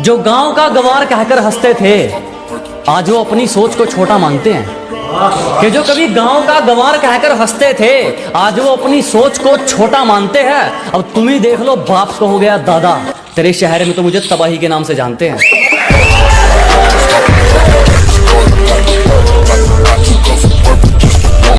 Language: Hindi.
जो गाँव का गंवार कहकर हँसते थे, आज वो अपनी सोच को छोटा मानते हैं। कि जो कभी गाँव का गवार कहकर हँसते थे, आज वो अपनी सोच को छोटा मानते हैं। अब तुम ही देख लो, बाप को हो गया दादा। तेरे शहर में तो मुझे तबाही के नाम से जानते हैं।